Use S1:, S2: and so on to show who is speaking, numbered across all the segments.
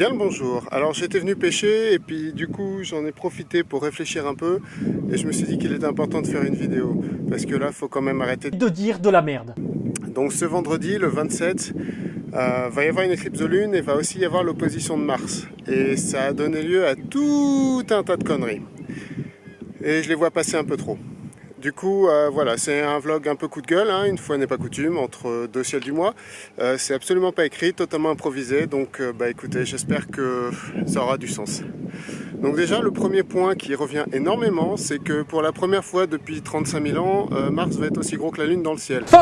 S1: Bien le bonjour. Alors j'étais venu pêcher et puis du coup j'en ai profité pour réfléchir un peu et je me suis dit qu'il était important de faire une vidéo parce que là faut quand même arrêter
S2: de dire de la merde.
S1: Donc ce vendredi, le 27, euh, va y avoir une éclipse de lune et va aussi y avoir l'opposition de Mars. Et ça a donné lieu à tout un tas de conneries. Et je les vois passer un peu trop. Du coup, euh, voilà, c'est un vlog un peu coup de gueule, hein, une fois n'est pas coutume, entre deux ciels du mois. Euh, c'est absolument pas écrit, totalement improvisé, donc euh, bah écoutez, j'espère que ça aura du sens. Donc déjà, le premier point qui revient énormément, c'est que pour la première fois depuis 35 000 ans, Mars va être aussi gros que la Lune dans le ciel.
S2: Faux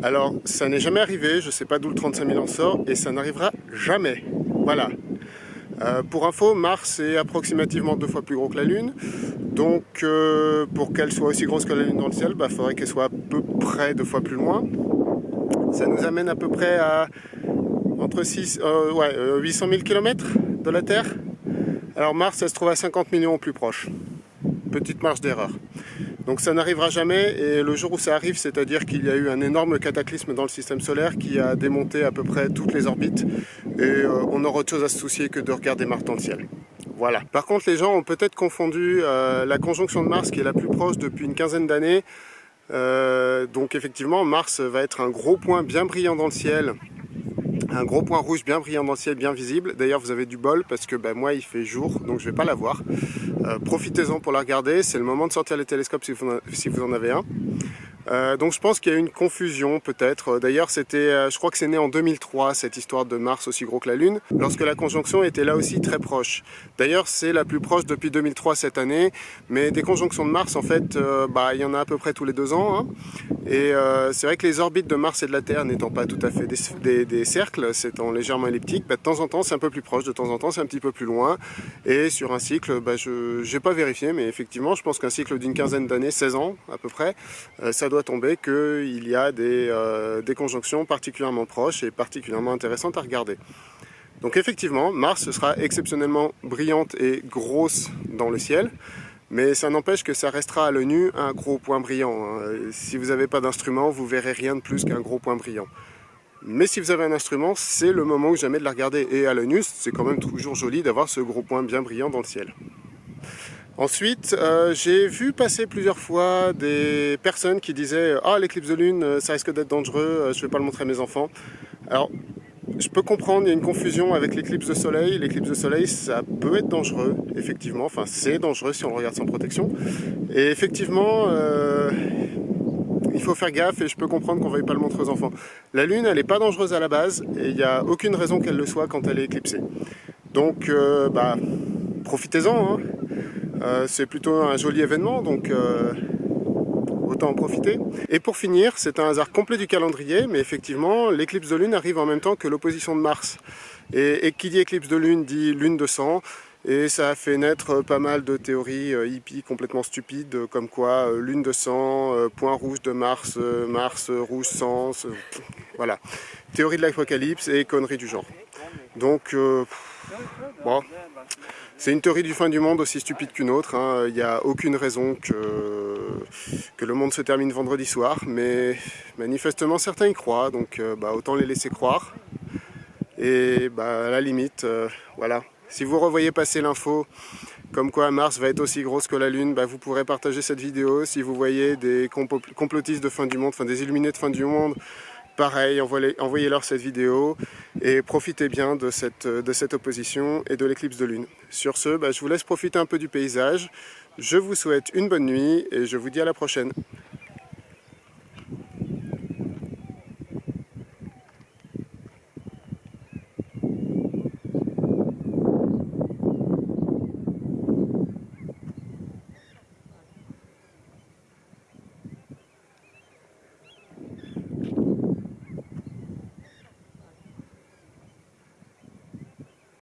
S1: Alors, ça n'est jamais arrivé, je sais pas d'où le 35 000 ans sort, et ça n'arrivera jamais. Voilà, euh, pour info, Mars est approximativement deux fois plus gros que la Lune. Donc euh, pour qu'elle soit aussi grosse que la Lune dans le ciel, il bah, faudrait qu'elle soit à peu près deux fois plus loin. Ça nous amène à peu près à entre 6, 800 000 km de la Terre. Alors Mars, elle se trouve à 50 millions plus proche. Petite marge d'erreur. Donc ça n'arrivera jamais et le jour où ça arrive, c'est-à-dire qu'il y a eu un énorme cataclysme dans le système solaire qui a démonté à peu près toutes les orbites et euh, on aura autre chose à se soucier que de regarder Mars dans le ciel. Voilà. Par contre, les gens ont peut-être confondu euh, la conjonction de Mars qui est la plus proche depuis une quinzaine d'années. Euh, donc effectivement, Mars va être un gros point bien brillant dans le ciel un gros point rouge bien brillant dans le ciel, bien visible. D'ailleurs, vous avez du bol parce que ben, moi, il fait jour, donc je vais pas la voir. Euh, profitez-en pour la regarder. C'est le moment de sortir les télescopes si vous en avez un. Euh, donc je pense qu'il y a une confusion peut-être. D'ailleurs, c'était, euh, je crois que c'est né en 2003 cette histoire de Mars aussi gros que la Lune, lorsque la conjonction était là aussi très proche. D'ailleurs, c'est la plus proche depuis 2003 cette année, mais des conjonctions de Mars, en fait, euh, bah, il y en a à peu près tous les deux ans. Hein. Et c'est vrai que les orbites de Mars et de la Terre n'étant pas tout à fait des, des, cercles, c'est légèrement elliptique, bah, de temps en temps c'est un peu plus proche, de temps en temps c'est un petit peu plus loin. Et sur un cycle, bah, je n'ai pas vérifié, mais effectivement, je pense qu'un cycle d'une quinzaine d'années, 16 ans à peu près, ça doit tomber qu'il y a des, euh, des, conjonctions particulièrement proches et particulièrement intéressantes à regarder. Donc effectivement, Mars sera exceptionnellement brillante et grosse dans le ciel, mais ça n'empêche que ça restera à l'œil un gros point brillant. Hein. Si vous n'avez pas d'instrument, vous verrez rien de plus qu'un gros point brillant. Mais si vous avez un instrument, c'est le moment ou jamais de la regarder. Et à l'œil c'est quand même toujours joli d'avoir ce gros point bien brillant dans le ciel. Ensuite, euh, j'ai vu passer plusieurs fois des personnes qui disaient « Ah, l'éclipse de lune, euh, ça risque d'être dangereux, euh, je ne vais pas le montrer à mes enfants. » Alors, je peux comprendre, il y a une confusion avec l'éclipse de soleil. L'éclipse de soleil, ça peut être dangereux, effectivement. Enfin, c'est dangereux si on le regarde sans protection. Et effectivement, il faut faire gaffe et je peux comprendre qu'on ne veuille pas le montrer aux enfants. La lune, elle n'est pas dangereuse à la base et il n'y a aucune raison qu'elle le soit quand elle est éclipsée. Donc, bah, profitez-en. Hein. Euh, c'est plutôt un joli événement, donc euh, autant en profiter. Et pour finir, c'est un hasard complet du calendrier, mais effectivement, l'éclipse de lune arrive en même temps que l'opposition de Mars. Et, qui dit éclipse de lune dit lune de sang, et ça a fait naître pas mal de théories euh, hippies complètement stupides, comme quoi lune de sang, point rouge de Mars, Mars rouge sang, voilà. Théorie de l'apocalypse et conneries du genre. Donc, bon, c'est une théorie du fin du monde aussi stupide qu'une autre. Hein. Il n'y a aucune raison que, le monde se termine vendredi soir, mais manifestement certains y croient, donc euh, bah, autant les laisser croire. Et bah, à la limite, euh, voilà. Si vous revoyez passer l'info comme quoi Mars va être aussi grosse que la Lune, bah, vous pourrez partager cette vidéo. Si vous voyez des complotistes de fin du monde, enfin des illuminés de fin du monde, pareil, envoyez-leur cette vidéo et profitez bien de cette, opposition et de l'éclipse de lune. Sur ce, bah, je vous laisse profiter un peu du paysage. Je vous souhaite une bonne nuit et je vous dis à la prochaine.